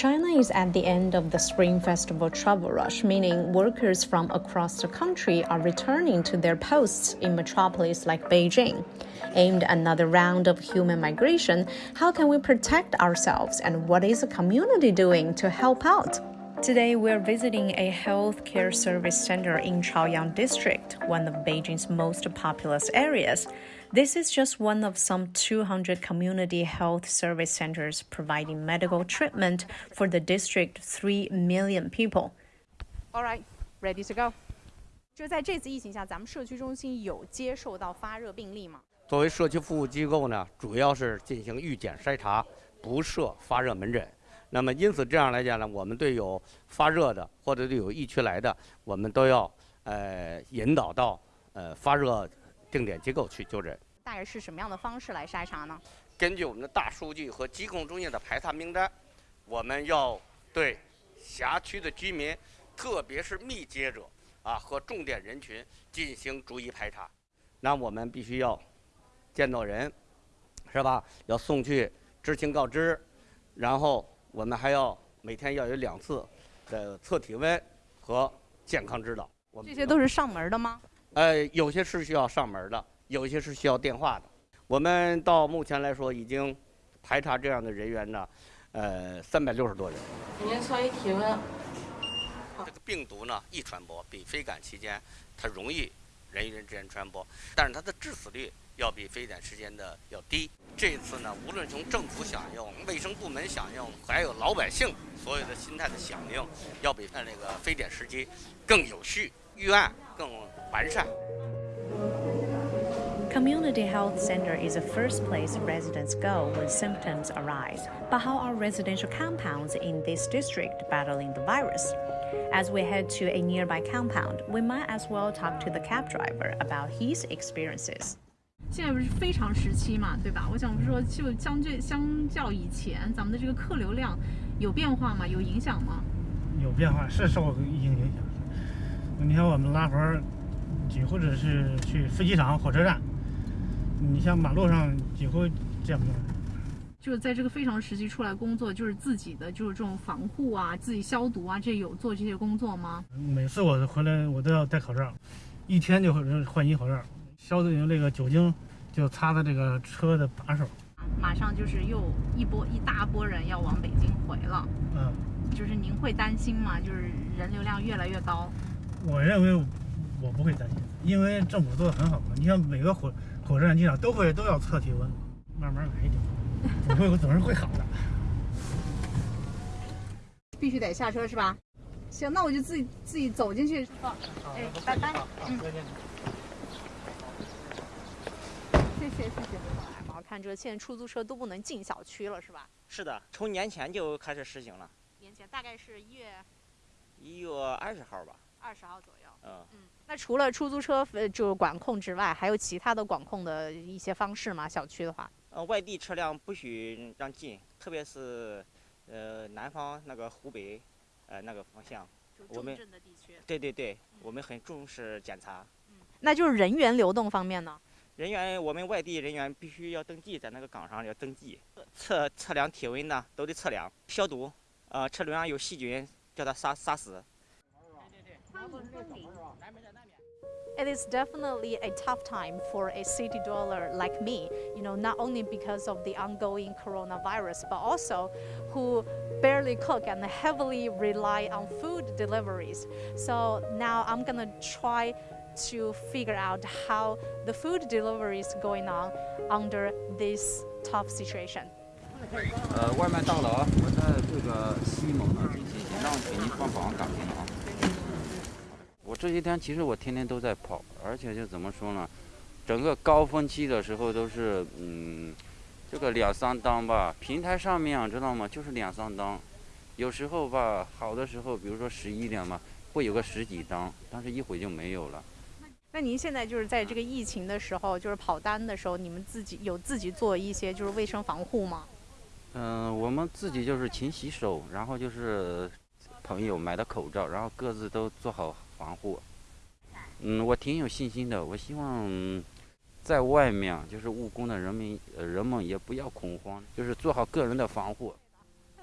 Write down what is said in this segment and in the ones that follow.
China is at the end of the Spring Festival travel rush, meaning workers from across the country are returning to their posts in metropolis like Beijing. Aimed another round of human migration, how can we protect ourselves and what is the community doing to help out? Today, we're visiting a healthcare service center in Chaoyang District, one of Beijing's most populous areas. This is just one of some 200 community health service centers providing medical treatment for the district's 3 million people. All right, ready to go. 就在这次疫情下，咱们社区中心有接受到发热病例吗？作为社区服务机构呢，主要是进行预检筛查，不设发热门诊。 那么，因此这样来讲呢，我们对有发热的或者对有疫区来的，我们都要呃引导到呃发热定点机构去就诊。大概是什么样的方式来筛查呢？根据我们的大数据和疾控中心的排查名单，我们要对辖区的居民，特别是密接者啊和重点人群进行逐一排查。那我们必须要见到人，是吧？要送去知情告知，然后。我们还要每天要有两次的测体温和健康指导。这些都是上门的吗？呃，有些是需要上门的，有些是需要电话的。我们到目前来说已经排查这样的人员呢，呃，三百六十多人。您测一体温。这个病毒呢易传播，比非感期间它容易人与人之间传播，但是它的致死率。要比非典时间的要低。这次呢，无论从政府响应、卫生部门响应，还有老百姓所有的心态的响应，要比那个非典时期更有序、预案更完善。Community health center is the first place residents go when symptoms arise. But how are residential compounds in this district battling the virus? As we head to a nearby compound, we might as well talk to the cab driver about his experiences. 现在不是非常时期嘛，对吧？我想说，就相对相较以前，咱们的这个客流量有变化吗？有影响吗？有变化，是受疫情影响。你像我们拉活儿，几或者是去飞机场、火车站，你像马路上几乎见不到。就是在这个非常时期出来工作，就是自己的就是这种防护啊，自己消毒啊，这有做这些工作吗？每次我回来，我都要戴口罩，一天就换一口罩。消毒用这个酒精，就擦的这个车的把手。马上就是又一波一大波人要往北京回了。嗯，就是您会担心吗？就是人流量越来越高。我认为我不会担心，因为政府做的很好嘛。你像每个火火车站机场都会都要测体温，慢慢来就总会总是会好的。必须得下车是吧？行，那我就自己自己走进去。哎，拜拜。嗯。谢谢谢谢。我看这现在出租车都不能进小区了，是吧？是的，从年前就开始实行了。年前大概是一月一月二十号吧。二十号左右。嗯嗯。那除了出租车呃就管控之外，还有其他的管控的一些方式吗？小区的话？呃，外地车辆不许让进，特别是呃南方那个湖北呃那个方向。重镇的地区。对对对，我们很重视检查。嗯。那就是人员流动方面呢？人员，我们外地人员必须要登记，在那个岗上要登记，测测量体温呢，都得测量，消毒，呃，车轮上有细菌，叫它杀杀死。It is definitely a tough time for a city dweller like me, you know, not only because of the ongoing coronavirus, but also who barely cook and heavily rely on food deliveries. So now I'm gonna try to figure out how the food delivery is going on under this tough situation. 呃，外卖到了啊！我在这个西某那边，请让请您帮忙打听啊。我 这些天其实我天天都在跑，而且就怎么说呢，整个高峰期的时候都是嗯，这个两三单吧。平台上面知道吗？就是两三单，有时候吧，好的时候，比如说十一点嘛，会有个十几单，但是一会就没有了。那您现在就是在这个疫情的时候，就是跑单的时候，你们自己有自己做一些就是卫生防护吗？嗯，我们自己就是勤洗手，然后就是朋友买的口罩，然后各自都做好防护。嗯，我挺有信心的。我希望在外面就是务工的人民，人们也不要恐慌，就是做好个人的防护。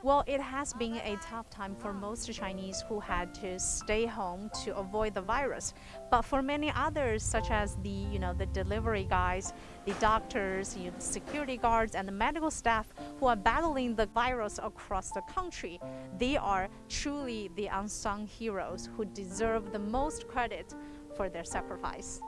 Well, it has been a tough time for most Chinese who had to stay home to avoid the virus. But for many others, such as the you know the delivery guys, the doctors, you know, the security guards, and the medical staff who are battling the virus across the country, they are truly the unsung heroes who deserve the most credit for their sacrifice.